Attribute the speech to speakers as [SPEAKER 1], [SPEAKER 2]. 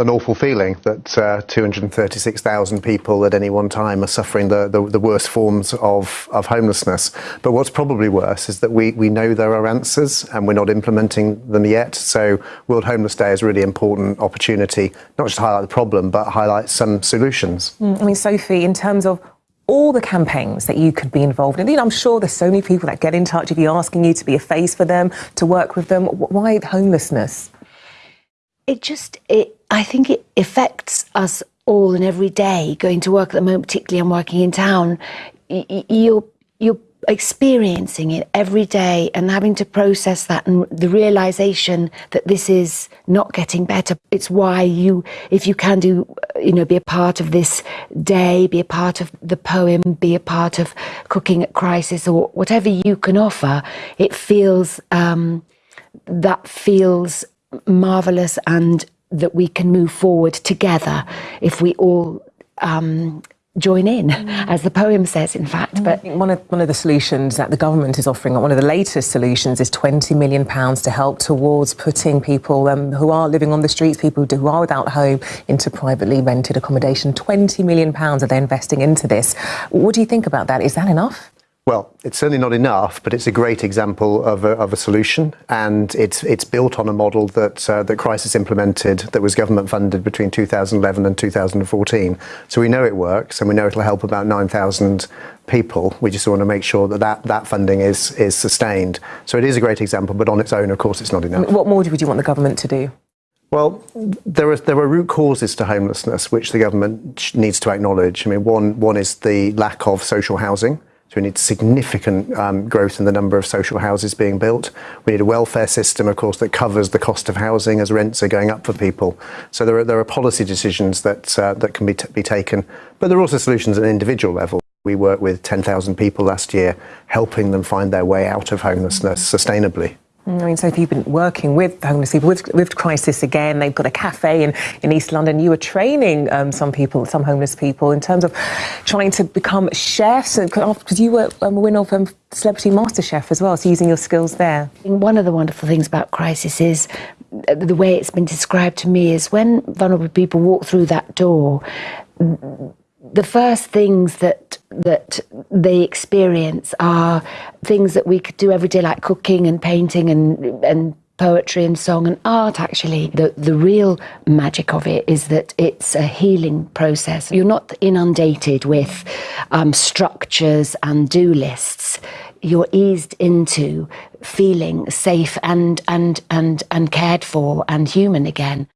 [SPEAKER 1] an awful feeling that uh, 236,000 people at any one time are suffering the, the, the, worst forms of, of homelessness. But what's probably worse is that we, we know there are answers and we're not implementing them yet. So World Homeless Day is a really important opportunity, not just to highlight the problem, but highlight some solutions.
[SPEAKER 2] Mm, I mean, Sophie, in terms of all the campaigns that you could be involved in. You know, I'm sure there's so many people that get in touch with you asking you to be a face for them, to work with them. Why homelessness?
[SPEAKER 3] It just, it, I think it affects us all and every day going to work at the moment, particularly I'm working in town. You're, you're experiencing it every day and having to process that and the realization that this is not getting better. It's why you, if you can do, you know, be a part of this day, be a part of the poem, be a part of cooking at crisis or whatever you can offer, it feels, um, that feels marvelous and that we can move forward together if we all um, join in, mm. as the poem says, in fact. Mm.
[SPEAKER 2] But one of one of the solutions that the government is offering, one of the latest solutions, is 20 million pounds to help towards putting people um, who are living on the streets, people who are without home, into privately rented accommodation. 20 million pounds are they investing into this. What do you think about that? Is that enough?
[SPEAKER 1] Well, it's certainly not enough, but it's a great example of a, of a solution, and it's it's built on a model that uh, that Crisis implemented, that was government funded between 2011 and 2014. So we know it works, and we know it'll help about 9,000 people. We just want to make sure that, that that funding is is sustained. So it is a great example, but on its own, of course, it's not enough.
[SPEAKER 2] What more would you want the government to do?
[SPEAKER 1] Well, there are there are root causes to homelessness which the government needs to acknowledge. I mean, one one is the lack of social housing. So we need significant um, growth in the number of social houses being built. We need a welfare system, of course, that covers the cost of housing as rents are going up for people. So there are, there are policy decisions that, uh, that can be, be taken, but there are also solutions at an individual level. We worked with 10,000 people last year, helping them find their way out of homelessness sustainably.
[SPEAKER 2] I mean, so if you've been working with homeless people, with, with Crisis again, they've got a cafe in, in East London. You were training um, some people, some homeless people, in terms of trying to become chefs, because you were um, a winner of um, Celebrity Master Chef as well, so using your skills there.
[SPEAKER 3] One of the wonderful things about Crisis is the way it's been described to me is when vulnerable people walk through that door, the first things that that they experience are things that we could do every day, like cooking and painting and and poetry and song and art actually. The the real magic of it is that it's a healing process. You're not inundated with um, structures and do lists. You're eased into feeling safe and and and and cared for and human again